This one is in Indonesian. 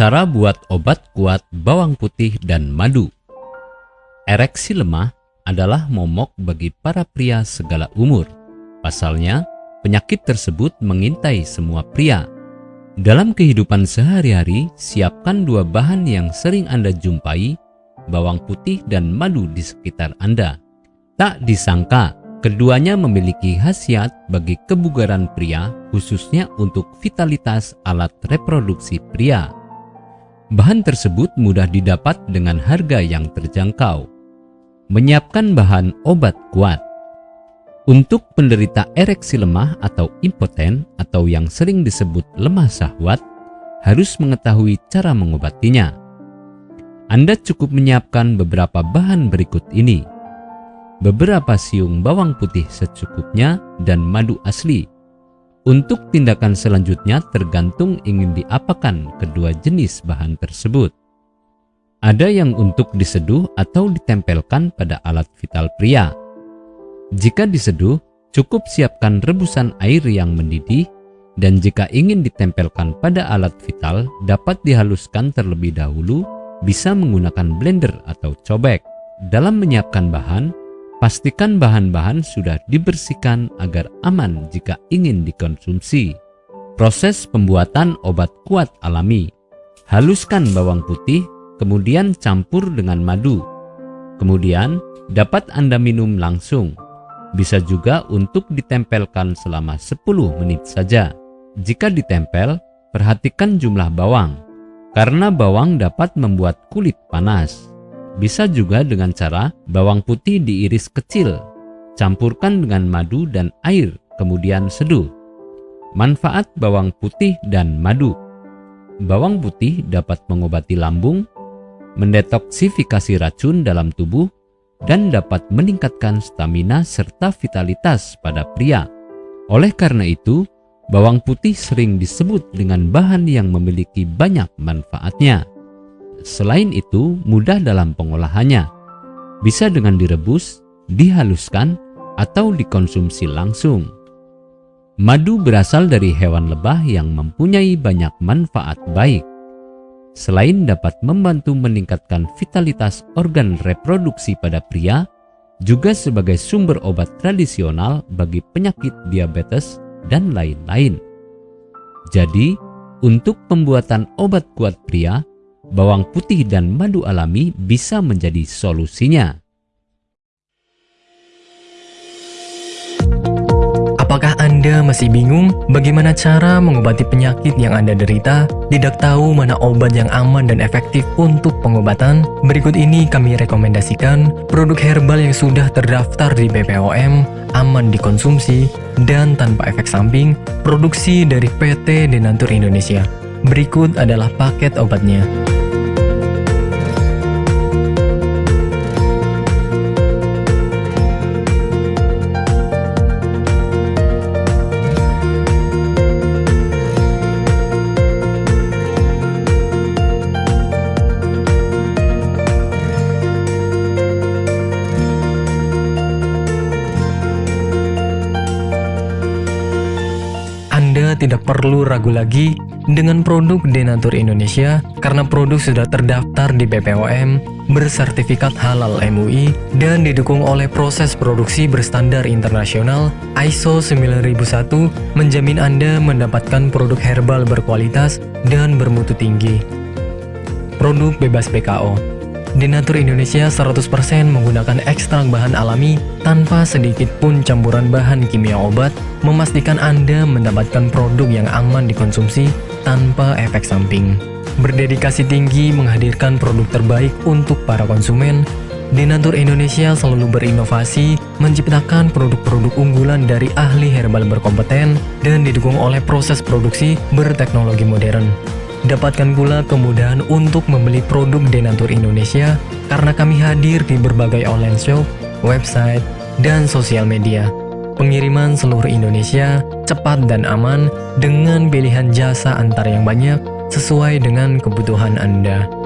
Cara buat obat kuat bawang putih dan madu. Ereksi lemah adalah momok bagi para pria segala umur. Pasalnya, penyakit tersebut mengintai semua pria. Dalam kehidupan sehari-hari, siapkan dua bahan yang sering Anda jumpai, bawang putih dan madu di sekitar Anda. Tak disangka, keduanya memiliki khasiat bagi kebugaran pria, khususnya untuk vitalitas alat reproduksi pria. Bahan tersebut mudah didapat dengan harga yang terjangkau. Menyiapkan bahan obat kuat. Untuk penderita ereksi lemah atau impoten atau yang sering disebut lemah syahwat, harus mengetahui cara mengobatinya. Anda cukup menyiapkan beberapa bahan berikut ini. Beberapa siung bawang putih secukupnya dan madu asli untuk tindakan selanjutnya tergantung ingin diapakan kedua jenis bahan tersebut. Ada yang untuk diseduh atau ditempelkan pada alat vital pria. Jika diseduh, cukup siapkan rebusan air yang mendidih dan jika ingin ditempelkan pada alat vital dapat dihaluskan terlebih dahulu bisa menggunakan blender atau cobek. Dalam menyiapkan bahan, Pastikan bahan-bahan sudah dibersihkan agar aman jika ingin dikonsumsi. Proses pembuatan obat kuat alami. Haluskan bawang putih, kemudian campur dengan madu. Kemudian dapat Anda minum langsung. Bisa juga untuk ditempelkan selama 10 menit saja. Jika ditempel, perhatikan jumlah bawang. Karena bawang dapat membuat kulit panas. Bisa juga dengan cara bawang putih diiris kecil, campurkan dengan madu dan air, kemudian seduh. Manfaat bawang putih dan madu Bawang putih dapat mengobati lambung, mendetoksifikasi racun dalam tubuh, dan dapat meningkatkan stamina serta vitalitas pada pria. Oleh karena itu, bawang putih sering disebut dengan bahan yang memiliki banyak manfaatnya. Selain itu, mudah dalam pengolahannya. Bisa dengan direbus, dihaluskan, atau dikonsumsi langsung. Madu berasal dari hewan lebah yang mempunyai banyak manfaat baik. Selain dapat membantu meningkatkan vitalitas organ reproduksi pada pria, juga sebagai sumber obat tradisional bagi penyakit diabetes dan lain-lain. Jadi, untuk pembuatan obat kuat pria, bawang putih dan madu alami bisa menjadi solusinya. Apakah Anda masih bingung bagaimana cara mengobati penyakit yang Anda derita? Tidak tahu mana obat yang aman dan efektif untuk pengobatan? Berikut ini kami rekomendasikan produk herbal yang sudah terdaftar di BPOM, aman dikonsumsi, dan tanpa efek samping, produksi dari PT Denatur Indonesia. Berikut adalah paket obatnya. Tidak perlu ragu lagi dengan produk Denatur Indonesia karena produk sudah terdaftar di BPOM, bersertifikat halal MUI, dan didukung oleh proses produksi berstandar internasional ISO 9001 menjamin Anda mendapatkan produk herbal berkualitas dan bermutu tinggi. Produk bebas BKO Denatur Indonesia 100% menggunakan ekstrak bahan alami tanpa sedikit pun campuran bahan kimia obat, memastikan Anda mendapatkan produk yang aman dikonsumsi tanpa efek samping. Berdedikasi tinggi menghadirkan produk terbaik untuk para konsumen, Denatur Indonesia selalu berinovasi, menciptakan produk-produk unggulan dari ahli herbal berkompeten dan didukung oleh proses produksi berteknologi modern. Dapatkan pula kemudahan untuk membeli produk Denatur Indonesia karena kami hadir di berbagai online shop, website, dan sosial media. Pengiriman seluruh Indonesia cepat dan aman dengan pilihan jasa antar yang banyak sesuai dengan kebutuhan Anda.